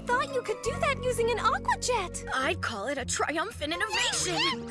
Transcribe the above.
thought you could do that using an aqua jet? I'd call it a triumphant innovation!